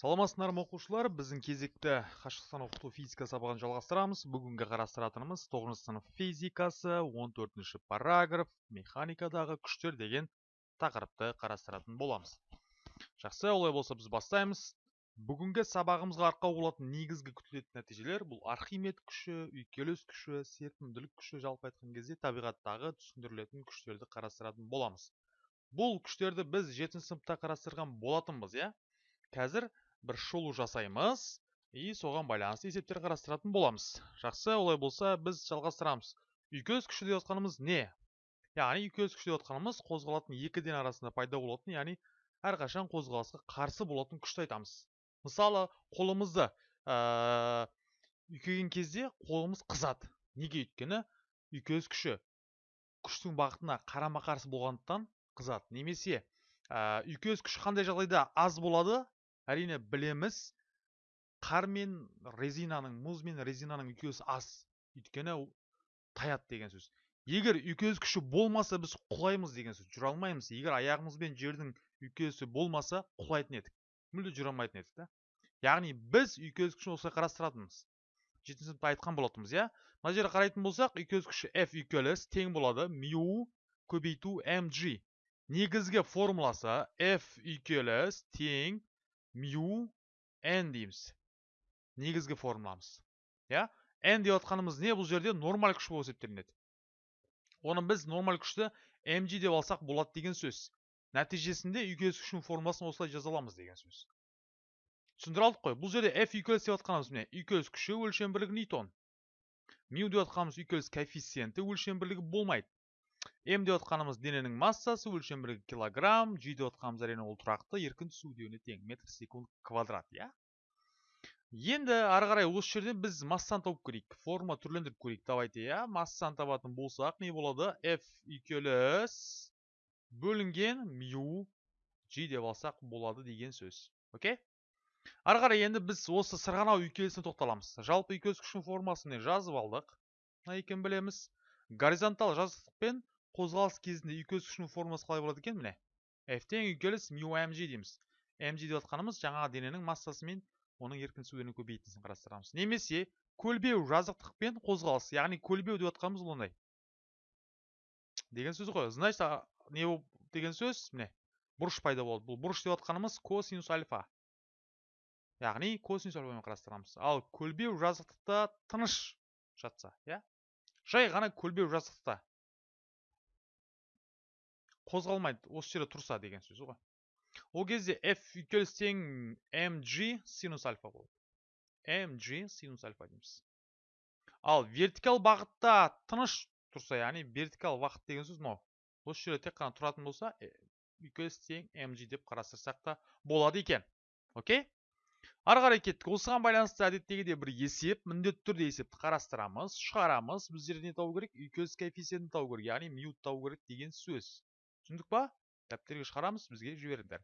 саламатсыздар ма оқушылар. Біздің кезекті қашықтан оқыту физика сабағын жалғастырамыз. Бүгінгі қарастыратынымыз 9 сынып физикасы 14 параграф механикадағы күштер деген тақырыпты қарастыратын боламыз. Жақсы олай болса біз бастаймыз. Бүгінгі сабағымызға арқау болатын негізгі күтілетін нәтижелер бұл архимед күші үйкеліс күші серпімділік күші жалпы айтқан кезде табиғаттағы түсіндірілетін күштерді қарастыратын боламыз. Бұл күштерді біз жетінші сыныпта қарастырған болатынбыз иә? Қазір бір шолу жасаймыз и соған байланысты есептер қарастыратын боламыз. Жақсы олай болса біз жалғастырамыз. Үйкеліс күші деп жатқанымыз не? Яғни үйкеліс күші деп жатқанымыз қозғалатын екі ден арасында пайда болатын яғни әрқашан қозғалысқа қарсы болатын күшті айтамыз. Мысалы қолымызды үйкеген кезде қолымыз қызады. Неге өйткені? Үйкеліс күші күштің бағытына қарама қарсы болғандықтан қызады. Немесе ә, үйкеліс күші қандай жағдайда аз болады? Әрине білеміз қар мен резинаның мұз мен резинаның үйкелісі аз. Өйткені таяды деген сөз. Егер үйкеліс күші болмаса біз құлаймыз деген сөз. Жүре алмаймыз. Егер аяғымызбен жердің үйкелісі болмаса құлайтын едік. Мүлде жүре алмайтын едік та. Яғни біз үйкеліс күшін осылай қарастыратынбыз. Жетінші сыныпта айтқан болатынбыз иә. Мына жерде қарайтын болсақ үйкеліс күші f үйкеліс тең болады. Мю көбейту mg. Негізгі формуласы f үйкеліс тең мю n дейміз негізгі формуламыз. Иә? N деп отқанымыз не? Бұл жерде нормаль күш болып есептелінеді. Оны біз нормаль күшті mg деп алсақ болады деген сөз. Нәтижесінде үйкеліс күшінің формуласын осылай жаза аламыз деген сөз. Түсіндіре алдық қой. Бұл жерде f үйкеліс деп отқанымыз міне? Үйкеліс күші өлшем бірлігі ньютон мю деп отқанымыз үйкеліс коэффициенті өлшем бірлігі болмайды. М деп отқанымыз дененің массасы өлшем бірлігі килограмм g деп отқанымыз әрине ол тұрақты еркін түсу деуіне тең метр секунд квадрат иә? Енді ары қарай осы жерден біз массаны тауып көрейік форма түрлендіріп көрейік. Давайте иә массаны табатын болсақ не болады? F үйкеліс бөлінген мю g деп алсақ болады деген сөз окей? Ары қарай енді біз осы сырғанау үйкелісіне тоқталамыз. Жалпы үйкеліс күшінің формасын жазып алдық. Мына екенін білеміз. Горизонтал жазықтықпен қозғалыс кезінде күшінің формуласы қалай болады екен міне? F тең үйкеліс мю дейміз. mg деп жатқанымыз жаңағы дененің массасы мен оның еркін түсуден көбейтіндісін қарастырамыз. Немесе көлбеу жазықтықпен қозғалыс яғни көлбеу деп жатқанымыз бұл ондай деген сөз ғой. Значит не деген сөз міне бұрыш пайда болды. Бұл бұрыш деп жатқанымыз косинус альфа. Яғни косинус альфамен қарастырамыз. Ал көлбеу жазықтықта тыныш жатса иә? Жай ғана көлбеу жазықтықта. Қозғалмайды осы жерде тұрса деген сөз ғой. Ол кезде f тең mg синус альфа болады. Mg синус альфа дейміз. Ал вертикал бағытта тыныш тұрса яғни вертикал бағыт деген сөз мынау осы жерде тек қана тұратын болса үйкеліс тең mg деп қарастырсақ та болады екен. Окей? Ары қарай кеттік. Осыған байланысты әдеттегідей бір есеп міндетті түрде есепті қарастырамыз шығарамыз біздер не табу керек? Үйкеліс коэффициентін табу керек яғни мют табу керек деген сөз. Түсіндік па? дәптерге шығарамыз бізге жіберіңдер.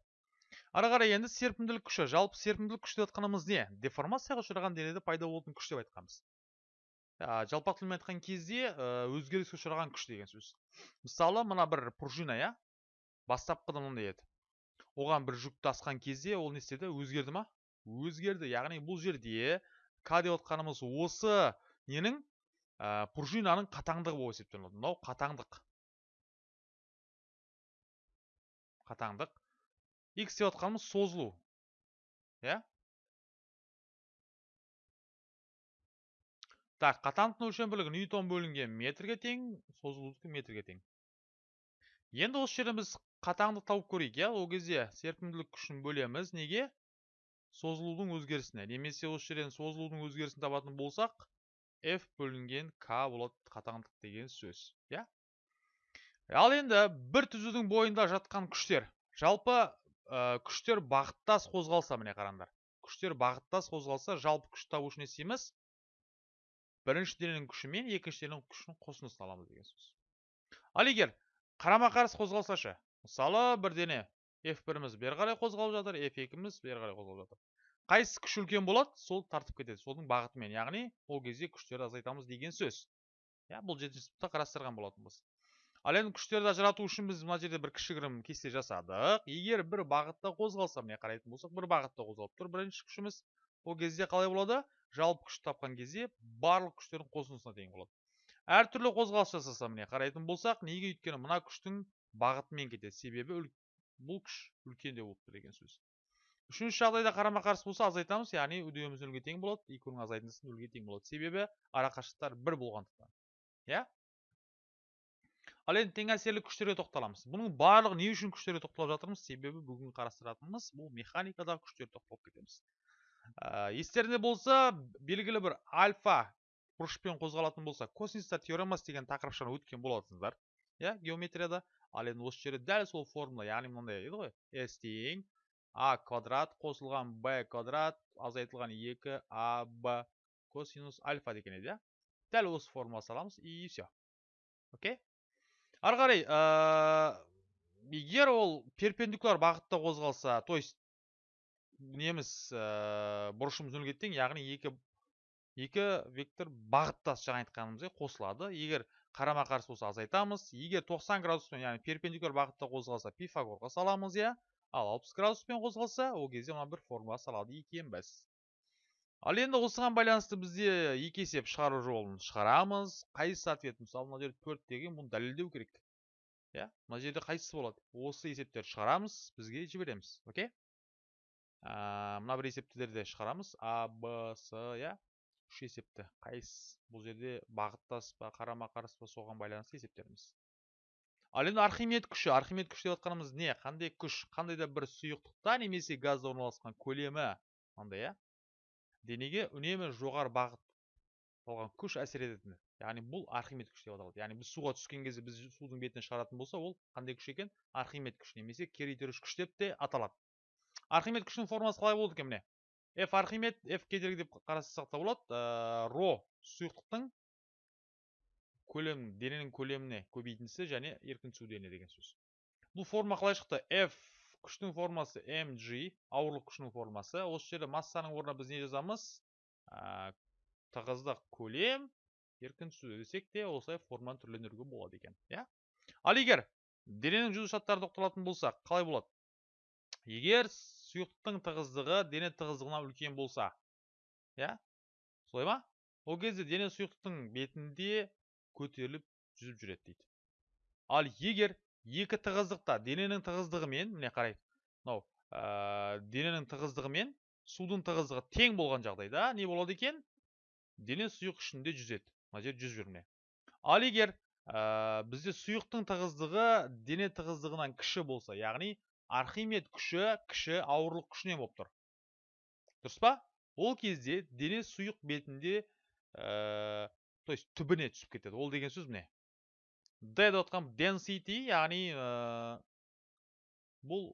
Ары қарай енді серпімділік күші жалпы серпімділік күші деп жатқанымыз не? Деформацияға ұшыраған денеде пайда болатын күш деп айтқанбыз. Жалпақ тілмен айтқан кезде өзгеріске ұшыраған күш деген сөз. Мысалы мына бір пружина иә? Бастапқыда мынандай еді. Оған бір жүкті асқан кезде ол не істеді? Өзгерді ма? Өзгерді. Яғни бұл жерде к деп отқанымыз осы ненің? Пружинаның қатаңдығы болып есептелінеді. Мынау қатаңдық. Қатаңдық. X деп отқанымыз созылу. Иә? Так қатаңдықтың өлшем бірлігі ньютон бөлінген метрге тең созылудікі метрге тең. Енді осы жерден біз қатаңдық тауып көрейік иә? Ол кезде серпімділік күшін бөлеміз. Неге? Созылудың өзгерісіне. Немесе осы жерден созылудың өзгерісін табатын болсақ f бөлінген k болады қатаңдық деген сөз. Иә? Ал енді бір түзудің бойында жатқан күштер. Жалпы ә, күштер бағыттас қозғалса міне қараңдар. Күштер бағыттас қозғалса жалпы күш табу үшін не істейміз бірінші дененің күші мен екінші дененің күшінің қосындысын аламыз деген сөз. Ал егер қарама қарсы қозғалса ше мысалы бір дене f біріміз бері қарай қозғалып жатыр f екіміз бері қарай қозғалып жатыр. Қайсысы күш үлкен болады сол тартып кетеді. Соның бағытымен яғни ол кезде күштерді азайтамыз деген сөз. Иә бұл жетінші сыныпта қарастырған болатынбыз. Ал енді күштерді ажырату үшін біз мына жерде бір кішігірім кесте жасадық. Егер бір бағытта қозғалса міне қарайтын болсақ бір бағытта қозғалып тұр бірінші күшіміз. Ол кезде қалай болады? Жалпы күшті тапқан кезде барлық күштердің қосындысына тең болады. Әртүрлі қозғалыс жасаса міне қарайтын болсақ неге өйткені мына күштің бағытымен кетеді? Себебі бұл күш үлкендеу болып тұр деген сөз. Үшінші жағдайда қарама қарсы болса азайтамыз яғни үдеуіміз нөлге тең болады екеуінің азайтындысы нөлге тең болады. Себебі арақашықтықтар бір болғандықтан. Иә? Ал енді тең әсерлі күштерге тоқталамыз. Бұның барлығы не үшін күштерге тоқталып жатырмыз? Себебі бүгін қарастыратынымыз бұл механикадағы күштерге тоқталып кетеміз. Ә, естеріңде болса белгілі бір альфа бұрышпен қозғалатын болса косинустар теоремасы деген тақырыпшаны өткен болатынсыздар иә геометрияда. Ал енді осы жерде дәл сол формула яғни мынандай еді ғой с тең а квадрат қосылған б квадрат азайтылған 2 аб косинус альфа деген еді иә. Дәл осы формула саламыз и все окей? Ары қарай егер ол перпендикуляр бағытта қозғалса то есть неміз бұрышымыз нөлге тең яғни екі екі вектор бағыттас жаңа айтқанымыздай қосылады. Егер қарама қарсы болса азайтамыз. Егер 90 градуспен яғни перпендикуляр бағытта қозғалса пифагорға саламыз иә. Ал 60 градуспен қозғалса ол кезде мына бір формула салады екенбіз ал енді осыған байланысты бізде екі есеп шығару жолын шығарамыз. Қайсысы ответ мысалы мына жерде төрт деген бұны дәлелдеу керек. Иә мына жерде қайсысы болады? Осы есептерді шығарамыз бізге жібереміз. Окей? Мына бір есептілерді шығарамыз. А б с иә. Үш есепті. Қайсысы? Бұл жерде бағыттас па қарама қарсы па соған байланысты есептеріміз. Ал енді архимед күші. Архимед күші деп жатқанымыз не? Қандай күш? Қандай да бір сұйықтықта немесе газда орналасқан көлемі? Мынандай иә. Денеге үнемі жоғары бағыт күш әсер ететін яғни бұл архимед күш деп аталады. Яғни біз суға түскен кезде біз судың бетіне шығаратын болса ол қандай күш екен? Архимед күш немесе кері итеруші күш деп те аталады. Архимед күшінің формуласы қалай болады екен міне? F архимед f кедергі деп қарастырсақ та болады. Ә, ро сұйықтықтың көлем дененің көлеміне көбейтіндісі және еркін түсу дене деген сөз. Бұл форма қалай шықты? F күштің формасы mg ауырлық күшінің формасы осы жерде массаның орнына біз не жазамыз ә, тығыздық көлем еркін түсу десек те осылай форманы түрлендіруге болады екен иә ал егер дененің жүзу шарттары тоқталатын болсақ қалай болады егер сұйықтықтың тығыздығы дене тығыздығынан үлкен болса иә солай ма ол кезде дене сұйықтықтың бетінде көтеріліп жүзіп жүреді дейді ал егер екі тығыздықта дененің тығыздығы мен міне қарайық мынау ә, дененің тығыздығы мен судың тығыздығы тең болған жағдайда не болады екен? Дене сұйық ішінде жүзеді. Мына жер жүзіп жүр ал егер ә, бізде сұйықтың тығыздығы дене тығыздығынан кіші болса яғни архимед күші кіші ауырлық күшінен болып тұр. Дұрыс па? Ол кезде дене сұйық бетінде ә, то есть түбіне түсіп кетеді. Ол деген сөз міне. D деп отқан density яғни ә, бұл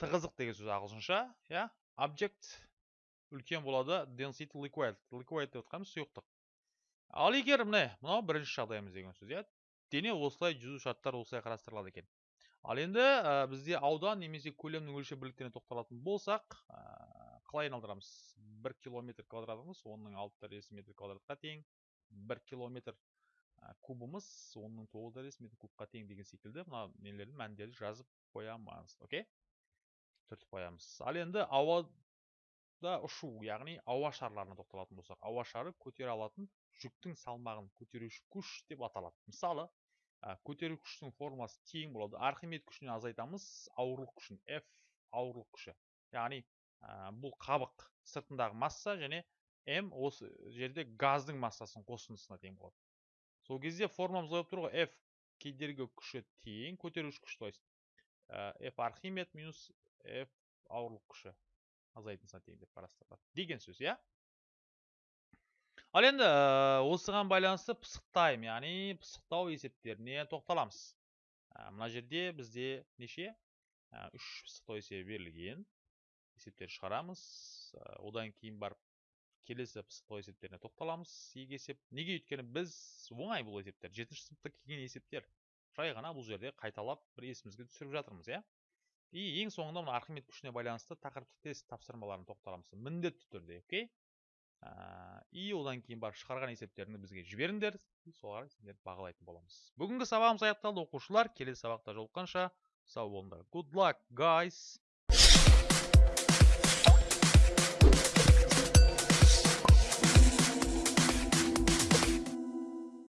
тығыздық деген сөз ағылшынша иә? Object үлкен болады density liquid. Liquid деп отқанымыз сұйықтық. Ал егер міне мынау бірінші жағдайымыз деген сөз иә? Дене осылай жүзу шарттары осылай қарастырылады екен. Ал енді ә, бізде аудан немесе көлемнің өлшем бірліктеріне тоқталатын болсақ ә, қалай айналдырамыз? бір километр квадратымыз оның алты дәрежесі метр квадратқа тең бір километр. Кубымыз оның тоғыз дәрежесі метр кубқа тең деген секілді мына нелерді мәндерді жазып қоямыз окей түртіп қоямыз ал енді ауада ұшу яғни ауа шарларына тоқталатын болсақ ауа шары көтере алатын жүктің салмағын көтеруші күш деп аталады мысалы көтеру күштің формасы тең болады архимед күшінен азайтамыз ауырлық күшін f ауырлық күші яғни бұл қабық сыртындағы масса және м осы жерде газдың массасының қосындысына тең болады сол кезде формамыз болып тұр ғой. F кедергі күші тең көтеруші күш то есть f архимед минус f ауырлық күші. Азайтындысына тең деп қарастырылады деген сөз иә? Ал енді осыған байланысты пысықтаймын. Яғни пысықтау есептеріне тоқталамыз. Мына жерде бізде неше? Үш пысықтау есебі берілген. Есептер шығарамыз. Одан кейін барып келесі пысықтау есептеріне тоқталамыз. Екі есеп неге өйткені біз оңай бұл есептер жетінші сыныпта келген есептер жай ғана бұл жерде қайталап бір есімізге түсіріп жатырмыз иә? И ең соңында мына архимед күшіне байланысты тақырыптық тест тапсырмаларына тоқталамыз. Міндетті түрде окей? И одан кейін барып шығарған есептеріңді бізге жіберіңдер. Сендерді бағалайтын боламыз. Бүгінгі сабағымыз аяқталды. Оқушылар келесі сабақта жолыққанша сау болыңдар. Good luck guys!